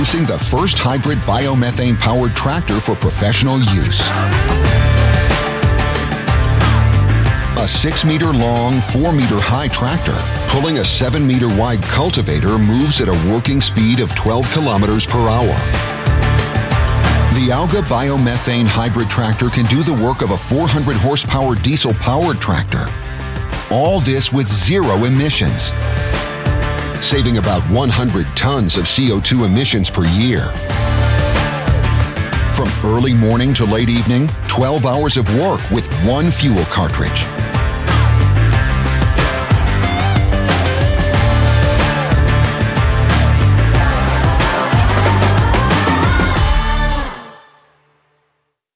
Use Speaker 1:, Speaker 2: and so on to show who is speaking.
Speaker 1: Introducing the first hybrid biomethane powered tractor for professional use. A 6 meter long, 4 meter high tractor pulling a 7 meter wide cultivator moves at a working speed of 12 kilometers per hour. The Alga biomethane hybrid tractor can do the work of a 400 horsepower diesel powered tractor. All this with zero emissions saving about 100 tons of CO2 emissions per year. From early morning to late evening, 12 hours of work with one fuel cartridge.